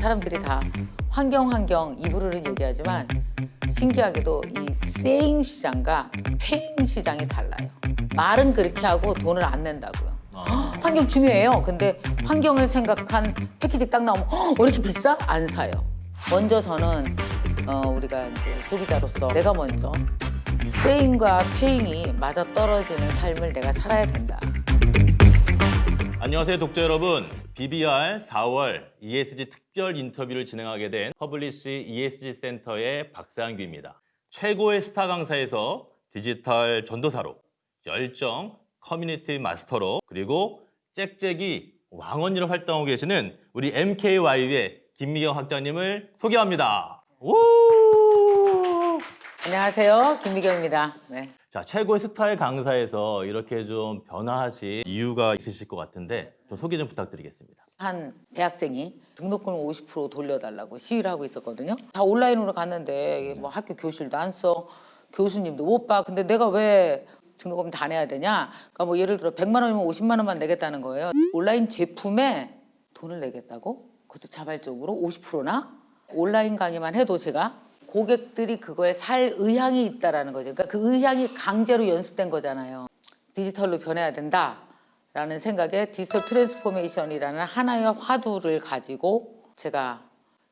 사람들이 다 환경 환경 입으로는 얘기하지만 신기하게도 이 세잉 시장과 페잉 시장이 달라요. 말은 그렇게 하고 돈을 안 낸다고요. 아, 환경 중요해요. 근데 환경을 생각한 패키지 딱 나오면 "헉, 왜 이렇게 비싸? 안 사요. 먼저 저는 어, 우리가 이제 소비자로서 내가 먼저 세잉과 페잉이 맞아 떨어지는 삶을 내가 살아야 된다. 안녕하세요 독자 여러분 BBR 4월 ESG 특별 인터뷰를 진행하게 된 퍼블리시 ESG 센터의 박상규입니다 최고의 스타 강사에서 디지털 전도사로 열정 커뮤니티 마스터로 그리고 짹짹이 왕언니로 활동하고 계시는 우리 MKYU의 김미경 학장님을 소개합니다 우! 안녕하세요. 김미경입니다. 네. 자, 최고의 스타의 강사에서 이렇게 좀 변화하신 이유가 있으실 것 같은데 좀 소개 좀 부탁드리겠습니다. 한 대학생이 등록금 50% 돌려달라고 시위를 하고 있었거든요. 다 온라인으로 갔는데 뭐 학교 교실도 안 써, 교수님도 못 봐. 근데 내가 왜 등록금 다 내야 되냐? 그러니까 뭐 예를 들어 100만 원이면 50만 원만 내겠다는 거예요. 온라인 제품에 돈을 내겠다고? 그것도 자발적으로 50%나? 온라인 강의만 해도 제가 고객들이 그걸 살 의향이 있다라는 거죠. 그러니까 그 의향이 강제로 연습된 거잖아요. 디지털로 변해야 된다라는 생각에 디지털 transformation이라는 하나의 화두를 가지고 제가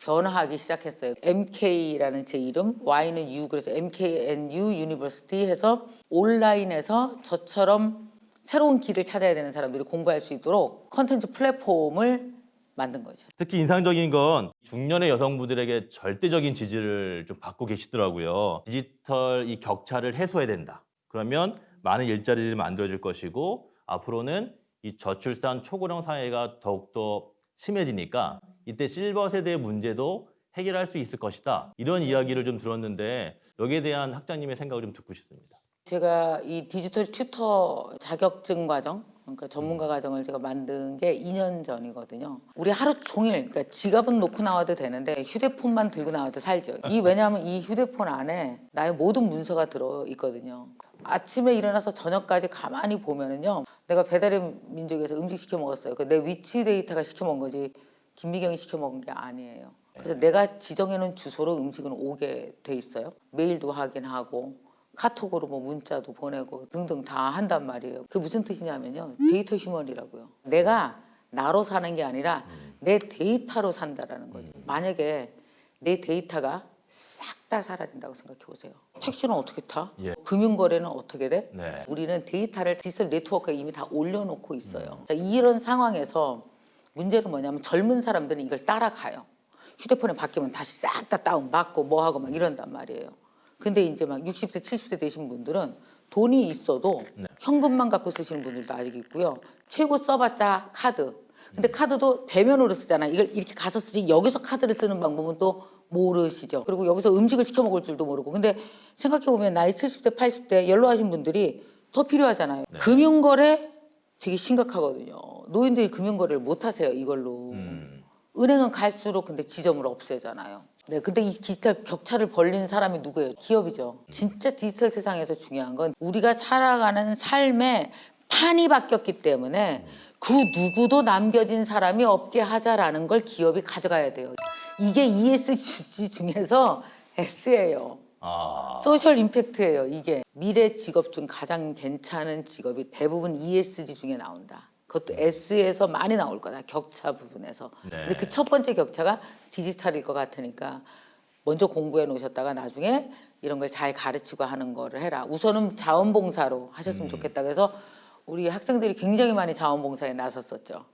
변화하기 시작했어요. MK라는 제 이름, Y는 you 그래서 MKNU 유니버시티 해서 온라인에서 저처럼 새로운 길을 찾아야 되는 사람들이 공부할 수 있도록 컨텐츠 플랫폼을 만든 거죠. 특히 인상적인 건 중년의 여성분들에게 절대적인 지지를 좀 받고 계시더라고요. 디지털 이 격차를 해소해야 된다. 그러면 많은 일자리들이 만들어질 것이고 앞으로는 이 저출산 초고령 사회가 더욱더 심해지니까 이때 실버 세대의 문제도 해결할 수 있을 것이다. 이런 이야기를 좀 들었는데 여기에 대한 학장님의 생각을 좀 듣고 싶습니다. 제가 이 디지털 튜터 자격증 과정, 그러니까 전문가 과정을 제가 만든 게 2년 전이거든요. 우리 하루 종일, 그러니까 지갑은 놓고 나와도 되는데 휴대폰만 들고 나와도 살죠. 이 왜냐하면 이 휴대폰 안에 나의 모든 문서가 들어 있거든요. 아침에 일어나서 저녁까지 가만히 보면은요, 내가 배달의 민족에서 음식 시켜 먹었어요. 그 내 위치 데이터가 시켜 먹은 거지 김미경이 시켜 먹은 게 아니에요. 그래서 내가 지정해 놓은 주소로 음식은 오게 돼 있어요. 메일도 확인하고 카톡으로 뭐 문자도 보내고 등등 다 한단 말이에요. 그게 무슨 뜻이냐면요. 데이터 human이라고요. 내가 나로 사는 게 아니라 내 데이터로 산다라는 거죠. 만약에 내 데이터가 싹 다 사라진다고 생각해 보세요. 택시는 어떻게 타? 예. 금융거래는 어떻게 돼? 네. 우리는 데이터를 디지털 네트워크에 이미 다 올려놓고 있어요. 자, 이런 상황에서 문제는 뭐냐면 젊은 사람들은 이걸 따라가요. 휴대폰에 바뀌면 다시 싹 다 다운 받고 뭐 하고 막 이런단 말이에요. 근데 이제 막 60대, 70대 되신 분들은 돈이 있어도 네. 현금만 갖고 쓰시는 분들도 아직 있고요. 최고 써봤자 카드. 근데 카드도 대면으로 쓰잖아. 이걸 이렇게 가서 쓰지 여기서 카드를 쓰는 방법은 또 모르시죠. 그리고 여기서 음식을 시켜 먹을 줄도 모르고. 근데 생각해 보면 나이 70대, 80대 연로하신 분들이 더 필요하잖아요. 금융거래 되게 심각하거든요. 노인들이 금융거래를 못 하세요. 이걸로. 음. 은행은 갈수록 근데 지점을 없애잖아요. 네, 근데 이 디지털 격차를 벌린 사람이 누구예요? 기업이죠. 진짜 디지털 세상에서 중요한 건 우리가 살아가는 삶의 판이 바뀌었기 때문에 그 누구도 남겨진 사람이 없게 하자라는 걸 기업이 가져가야 돼요. 이게 ESG 중에서 S예요. 아, 소셜 임팩트예요. 이게 미래 직업 중 가장 괜찮은 직업이 대부분 ESG 중에 나온다. 그것도 S에서 많이 나올 거다. 격차 부분에서. 네. 근데 그 첫 번째 격차가 디지털일 것 같으니까 먼저 공부해 놓으셨다가 나중에 이런 걸 잘 가르치고 하는 거를 해라. 우선은 자원봉사로 하셨으면 좋겠다. 그래서 우리 학생들이 굉장히 많이 자원봉사에 나섰었죠.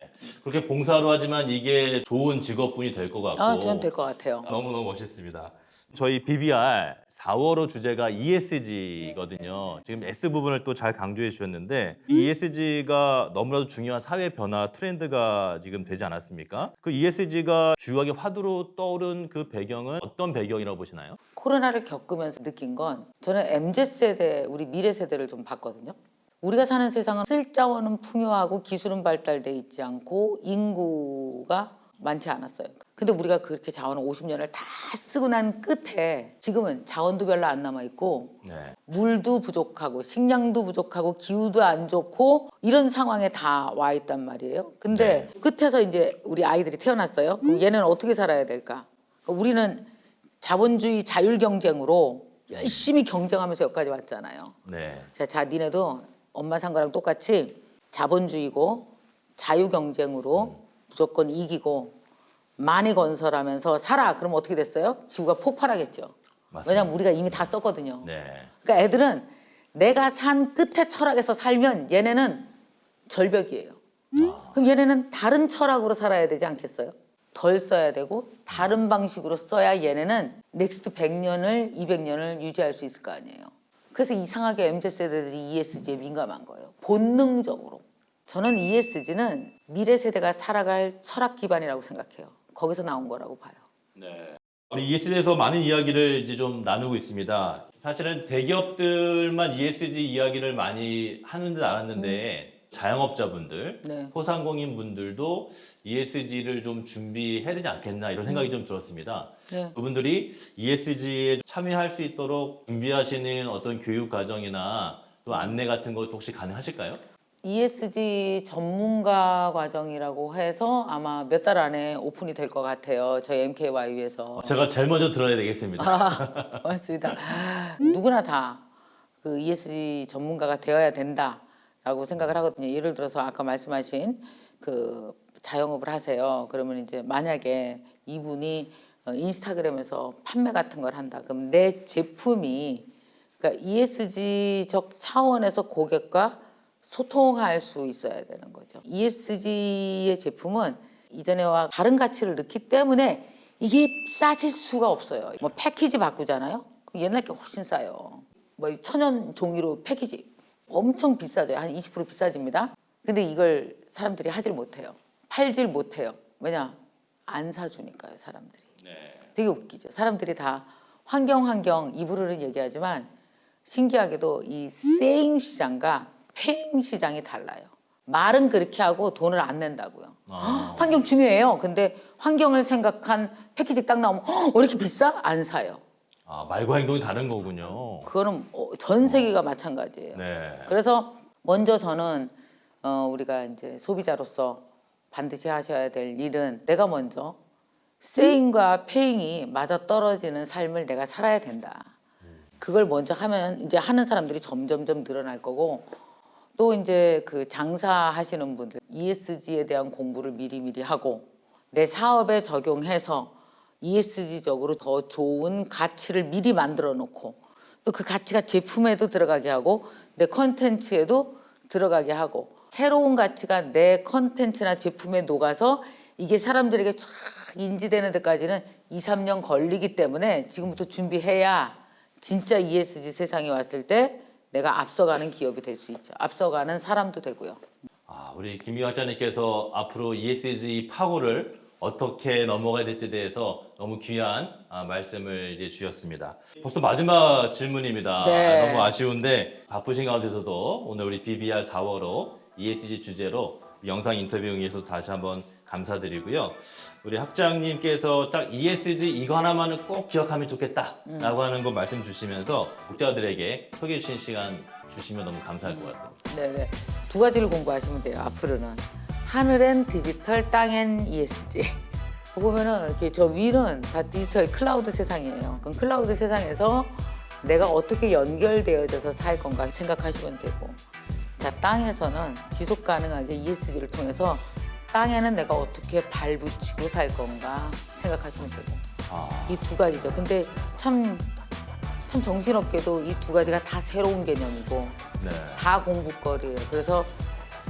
그렇게 봉사로 하지만 이게 좋은 직업군이 될 것 같고 아, 저는 될 것 같아요. 너무너무 멋있습니다. 저희 BBR 4월호 주제가 ESG거든요. 지금 S 부분을 또 잘 강조해 주셨는데 이 ESG가 너무나도 중요한 사회 변화 트렌드가 지금 되지 않았습니까? 그 ESG가 주요하게 화두로 떠오른 그 배경은 어떤 배경이라고 보시나요? 코로나를 겪으면서 느낀 건 저는 MZ세대, 우리 미래 세대를 좀 봤거든요. 우리가 사는 세상은 쓸 자원은 풍요하고 기술은 발달돼 있지 않고 인구가 많지 않았어요. 근데 우리가 그렇게 자원을 50년을 다 쓰고 난 끝에 지금은 자원도 별로 안 남아 있고 네. 물도 부족하고 식량도 부족하고 기후도 안 좋고 이런 상황에 다 와 있단 말이에요. 근데 끝에서 이제 우리 아이들이 태어났어요. 그럼 얘는 어떻게 살아야 될까? 그러니까 우리는 자본주의 자율 경쟁으로 열심히 경쟁하면서 여기까지 왔잖아요. 네. 자, 자 니네도 엄마 산 거랑 똑같이 자본주의고 자유 경쟁으로 무조건 이기고 많이 건설하면서 살아. 그럼 어떻게 됐어요? 지구가 폭발하겠죠. 맞습니다. 왜냐면 우리가 이미 다 썼거든요. 네. 그러니까 애들은 내가 산 끝에 철학에서 살면 얘네는 절벽이에요. 그럼 얘네는 다른 철학으로 살아야 되지 않겠어요? 덜 써야 되고 다른 방식으로 써야 얘네는 next 100년을 200년을 유지할 수 있을 거 아니에요. 그래서 이상하게 MZ 세대들이 ESG에 민감한 거예요. 본능적으로. 저는 ESG는 미래 세대가 살아갈 철학 기반이라고 생각해요. 거기서 나온 거라고 봐요. 우리 ESG에서 많은 이야기를 이제 좀 나누고 있습니다. 사실은 대기업들만 ESG 이야기를 많이 하는 줄 알았는데 자영업자분들, 네. 소상공인 분들도 ESG를 좀 준비해야 되지 않겠나 이런 생각이 좀 들었습니다. 네. 그분들이 ESG에 참여할 수 있도록 준비하시는 어떤 교육 과정이나 또 안내 같은 것 혹시 가능하실까요? ESG 전문가 과정이라고 해서 아마 몇 달 안에 오픈이 될 것 같아요. 저희 MKY에서. 제가 제일 먼저 들어야 되겠습니다. 아, 맞습니다. 누구나 다 그 ESG 전문가가 되어야 된다라고 생각을 하거든요. 예를 들어서 아까 말씀하신 그 자영업을 하세요. 그러면 이제 만약에 이분이 어, 인스타그램에서 판매 같은 걸 한다. 그럼 내 제품이 그러니까 ESG적 차원에서 고객과 소통할 수 있어야 되는 거죠. ESG의 제품은 이전에와 다른 가치를 넣기 때문에 이게 싸질 수가 없어요. 뭐 패키지 바꾸잖아요. 그 옛날 게 훨씬 싸요. 뭐 천연 종이로 패키지 엄청 비싸죠. 한20% 비싸집니다. 근데 이걸 사람들이 하질 못해요. 팔질 못해요. 왜냐? 안 사주니까요, 사람들이. 되게 웃기죠. 사람들이 다 환경 환경 입으로는 얘기하지만 신기하게도 이 세잉 시장과 페잉 시장이 달라요. 말은 그렇게 하고 돈을 안 낸다고요. 아. 환경 중요해요. 근데 환경을 생각한 패키지 딱 나오면 "헉, 왜 이렇게 비싸? 안 사요. 아, 말과 행동이 다른 거군요. 그거는 어, 전 세계가 마찬가지예요. 네. 그래서 먼저 저는 어, 우리가 이제 소비자로서 반드시 하셔야 될 일은 내가 먼저 세잉과 페잉이 맞아 떨어지는 삶을 내가 살아야 된다. 그걸 먼저 하면 이제 하는 사람들이 점점점 늘어날 거고 또 이제 그 장사하시는 분들 ESG에 대한 공부를 미리미리 하고 내 사업에 적용해서 ESG적으로 더 좋은 가치를 미리 만들어 놓고 또 그 가치가 제품에도 들어가게 하고 내 컨텐츠에도 들어가게 하고 새로운 가치가 내 컨텐츠나 제품에 녹아서 이게 사람들에게 쫙 인지되는 데까지는 2, 3년 걸리기 때문에 지금부터 준비해야 진짜 ESG 세상이 왔을 때 내가 앞서가는 기업이 될 수 있죠. 앞서가는 사람도 되고요. 아, 우리 김희 학자님께서 앞으로 ESG 파고를 어떻게 넘어가야 될지에 대해서 너무 귀한 아, 말씀을 이제 주셨습니다. 벌써 마지막 질문입니다. 네. 아, 너무 아쉬운데 바쁘신 가운데서도 오늘 우리 BBR 4월호 ESG 주제로 영상 인터뷰 응해서 다시 한번 감사드리고요. 우리 학장님께서 딱 ESG 이거 하나만은 꼭 기억하면 좋겠다 라고 하는 거 말씀 주시면서 독자들에게 소개해 주신 시간 주시면 너무 감사할 것 같습니다. 네네. 두 가지를 공부하시면 돼요. 앞으로는 하늘엔 디지털, 땅엔 ESG. 보면은 이렇게 저 위는 다 디지털 클라우드 세상이에요. 그럼 클라우드 세상에서 내가 어떻게 연결되어져서 살 건가 생각하시면 되고, 자 땅에서는 지속 가능하게 ESG를 통해서 땅에는 내가 어떻게 발 붙이고 살 건가 생각하시면 되고. 아, 이두 가지죠. 근데 참, 참 정신없게도 이 두 가지가 다 새로운 개념이고, 네. 다 공부거리예요. 그래서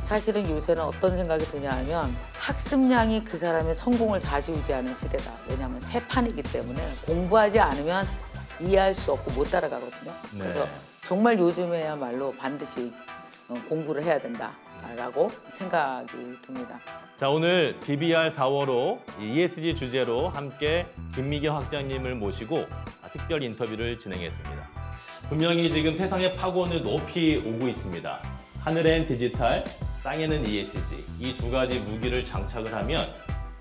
사실은 요새는 어떤 생각이 드냐 하면 학습량이 그 사람의 성공을 좌지우지하는 시대다. 왜냐하면 새 판이기 때문에 공부하지 않으면 이해할 수 없고 못 따라가거든요. 네. 그래서 정말 요즘에야말로 반드시 어, 어, 공부를 해야 된다라고 생각이 듭니다. 자 오늘 BBR 4월호 ESG 주제로 함께 김미경 학장님을 모시고 특별 인터뷰를 진행했습니다. 분명히 지금 세상의 파고는 높이 오고 있습니다. 하늘엔 디지털, 땅에는 ESG 이 두 가지 무기를 장착을 하면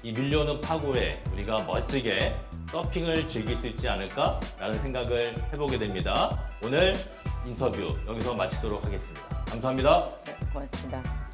이 밀려오는 파고에 우리가 멋지게 서핑을 즐길 수 있지 않을까라는 생각을 해보게 됩니다. 오늘 인터뷰 여기서 마치도록 하겠습니다. 감사합니다. 네, 고맙습니다.